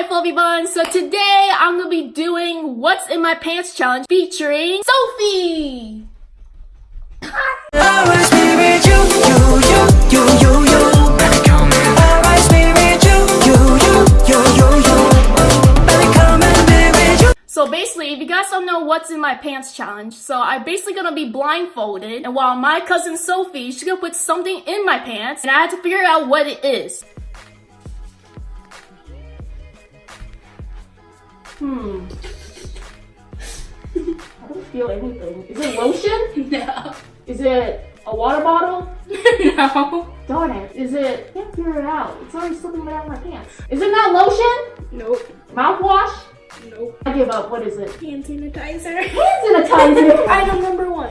my fluffy buns. So today I'm gonna be doing what's in my pants challenge featuring Sophie. So basically, if you guys don't know what's in my pants challenge, so I'm basically gonna be blindfolded, and while my cousin Sophie, she's gonna put something in my pants, and I have to figure out what it is. Hmm. I don't feel anything. Is it lotion? No. Is it a water bottle? no. Darn it. Is it? I can't figure it out. It's already slipping down my pants. Is it not lotion? Nope. Mouthwash? Nope. I give up. What is it? Hand sanitizer. Hand sanitizer. Item number one.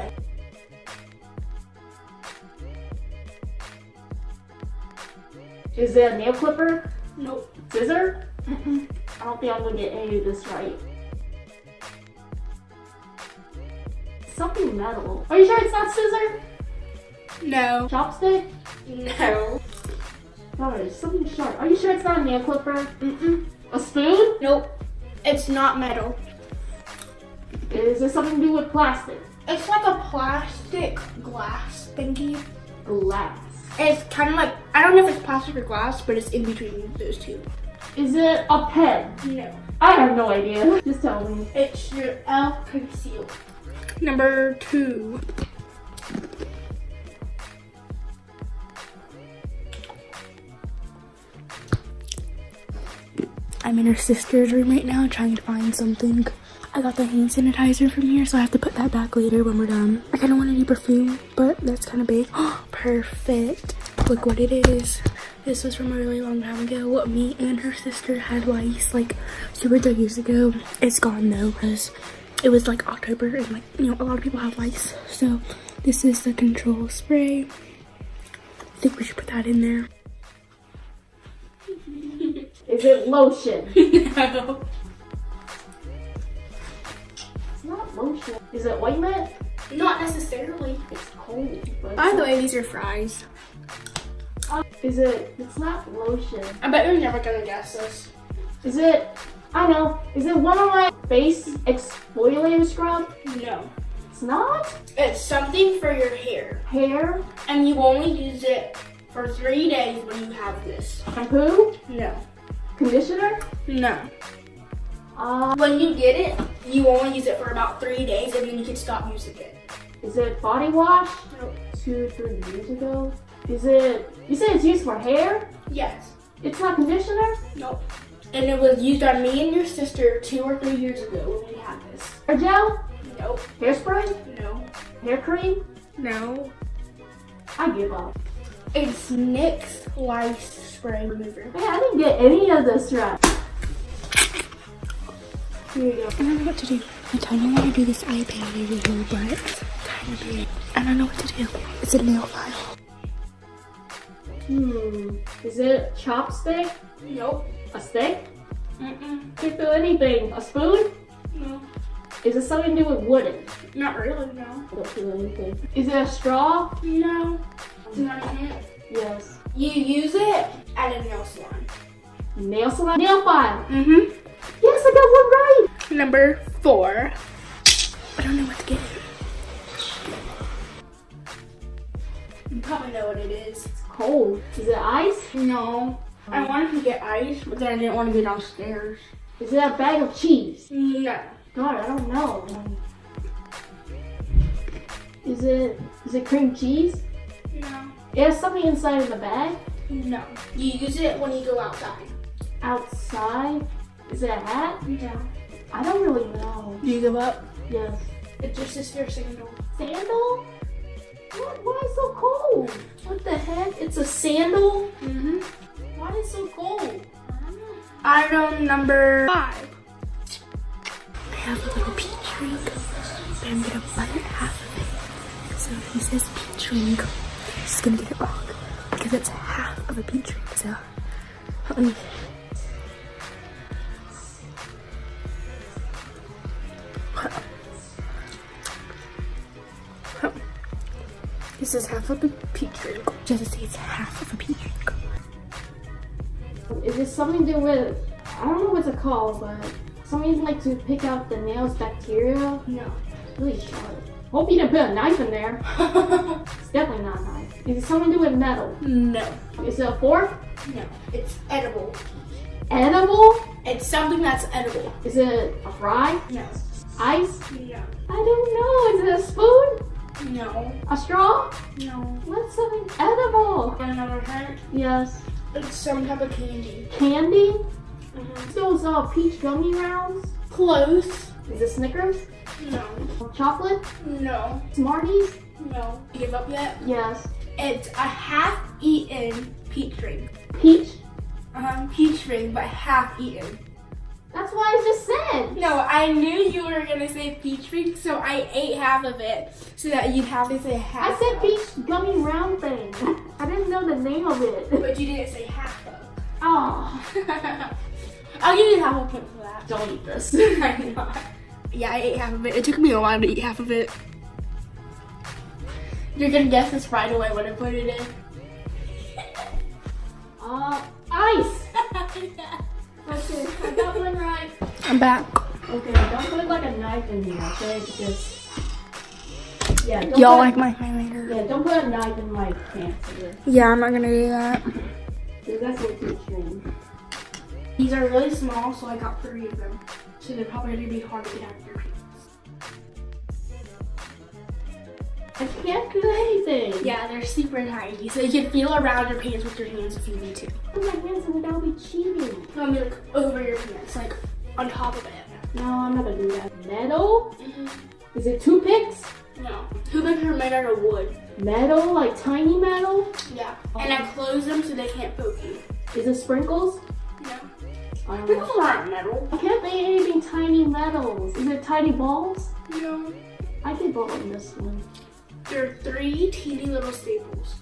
Is it a nail clipper? Nope. Scissor? Don't think I'm gonna get any of this right. Something metal. Are you sure it's not scissor? No. Chopstick? No. It's something sharp. Are you sure it's not a nail clipper? Mm-mm. A spoon? Nope. It's not metal. Is it something to do with plastic? It's like a plastic glass thingy. Glass. It's kind of like, I don't know if it's plastic or glass, but it's in between those two. Is it a pen? No. I have no idea. Just tell me. It's your elf concealer. Number two. I'm in her sister's room right now trying to find something. I got the hand sanitizer from here, so I have to put that back later when we're done. I kind of want a new perfume, but that's kind of big. Perfect. Look what it is. This was from a really long time ago. What me and her sister had lice like two or three years ago. It's gone though, because it was like October and like, you know, a lot of people have lice. So this is the control spray. I think we should put that in there. Is it lotion? no. It's not lotion. Is it ointment? Not necessarily. It's cold. By the way, these are fries. Is it? It's not lotion. I bet you're never gonna guess this. Is it? I don't know. Is it one of my face exfoliator scrub? No. It's not. It's something for your hair. Hair, And you only use it for three days when you have this. shampoo, No. conditioner. No. Uh, When you get it, you only use it for about three days and then you can stop using it. is it body wash? Nope. Two, three years ago. Is it? You said it's used for hair. Yes. It's not conditioner. Nope. And it was used on me and your sister two or three years ago when we had this. Hair gel, Nope. hairspray, No. hair cream. No. I give up. It's Nix lice spray remover. Man, I didn't get any of this right. Here you go. I don't know what to do. I kind of want to do this iPad over here, but it's kind of big. I don't know what to do. It's a nail file. Hmm. Is it chopstick? Nope. A stick? Mm-mm. Can't feel anything. A spoon? No. Is it something to do with wooden? Not really, no. I don't feel anything. Is it a straw? No. Do you want a hint? Yes. You use it at a nail salon. Nail salon? Nail file. Mm-hmm. Yes, I got one right. Number four. I don't know what to get. You probably know what it is. It's cold. Is it ice? No. I wanted to get ice, but then I didn't want to go downstairs. Is it a bag of cheese? No. God, I don't know. Is it is it cream cheese? No. It has something inside of the bag. No. You use it when you go outside. Outside. Is it a hat? No. I don't really know. Do you give up? Yes. It's your sister's sandal. Sandal? What? Why is it so cold? What the heck? It's a sandal? Mm-hmm. Why is it so cold? Item number five. I have a little peach drink, but I'm gonna bite half of it. So he says peach drink. Just gonna get it wrong because it's half of a peach drink. So let me. This is half of a peach drink. Just to say it's half of a peach drink. Is it something to do with I don't know what it called, but something like to pick out the nails bacteria. No. It's really sharp. Hope you didn't put a knife in there. it's definitely not a knife. Is it something to do with metal? no. Is it a fork? No. It's edible. Edible? It's something that's edible. Is it a fry? No. Ice? No. I don't know. Is it a spoon? No. A straw? No. What's something edible? Another hint. Yes. It's some type of candy. Candy? Mm-hmm. Those uh, peach gummy rounds? Close. Is it Snickers? No. Chocolate? No. Smarties? No. Give up yet? Yes. It's a half-eaten peach ring. Peach? Um, peach ring, but half-eaten. That's what I just said. No, I knew you were gonna say peach ring, so I ate half of it so that you'd have to say half. I said peach gummy round thing. I didn't know the name of it. but you didn't say half of. Oh, I'll give you half a point for that. don't eat this. Yeah, I ate half of it. It took me a while to eat half of it. You're gonna guess this right away when I put it in. Uh, ice. Okay, I got one right. I'm back. Okay, don't put like a knife in here, okay? Because yeah, don't Y'all put, like my highlighter? yeah, don't put a knife in my pants either. Yeah, I'm not gonna do that. That's what too extreme. These are really small, so I got three of them. So they're probably gonna be hard to get out of your I can't do anything. Yeah, they're super tiny, so you can feel around your pants with your hands if you need to. Put my hands in it, that'll be cheating. No, I mean like over your pants, like on top of it. No, I'm not gonna do that. Metal? Mm-hmm. Is it toothpicks? No. Who makes are made out of wood? Metal, like tiny metal? Yeah. Oh. And I close them so they can't poke you. Is it sprinkles? No. I don't know. Sprinkles aren't metal. I can't think anything tiny metals. Is it tiny balls? No. I did ball on this one. They're three teeny little staples.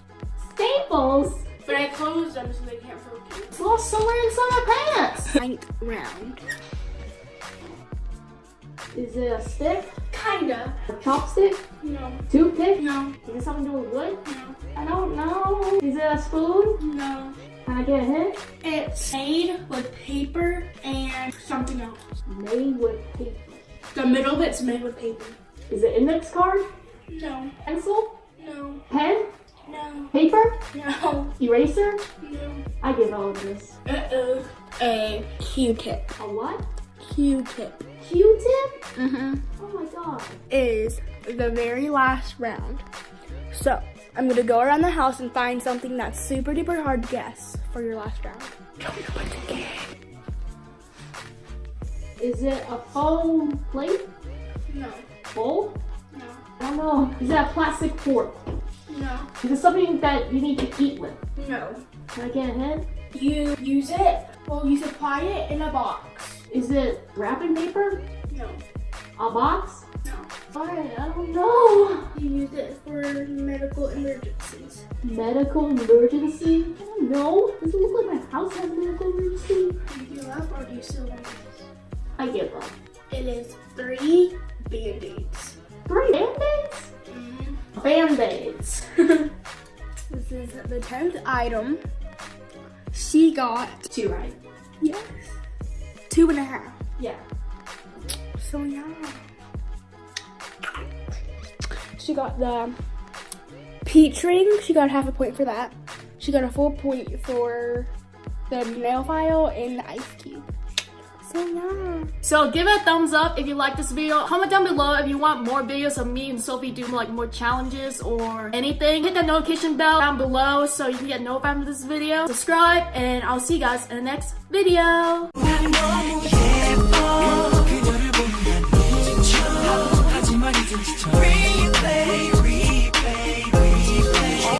Staples? But I closed them so they can't poke you. It's lost somewhere inside my pants. Ninth round. Is it a stick? Kinda. A chopstick? No. Toothpick? No. Is it something to do with wood? No. I don't know. Is it a spoon? No. Can I get a hint? It's made with paper and something else. Made with paper. The middle bit's made with paper. Is it index card? No. Pencil? No. Pen? No. Paper? No. Eraser? No. I give all of this. Uh-oh. A Q-tip. A what? Q-tip. Q-tip? Mm-hmm. Oh my god. Is the very last round. So, I'm gonna go around the house and find something that's super duper hard to guess for your last round. Don't know what to get. Is it a foam plate? No. Bowl? No. Don't know. Is that a plastic fork? No. Is it something that you need to eat with? No. Can I get a hint? You use it, well, you supply it in a box. Is it wrapping paper? No. A box? No. Alright, I don't know. You use it for medical emergencies. Medical emergency? I don't know. Does it look like my house has a medical emergency? Do you give up or do you still want this? I give up. It is three band-aids. Three band-aids? Band-aids. This is the 10th item. She got, Two right. yes, two and a half. Yeah. So yeah. She got the peach ring. She got half a point for that. She got a full point for the nail file and the ice cube. So give it a thumbs up if you like this video. Comment down below if you want more videos of me and Sophie doing like more challenges or anything. Hit that notification bell down below so you can get notified of this video. Subscribe and I'll see you guys in the next video.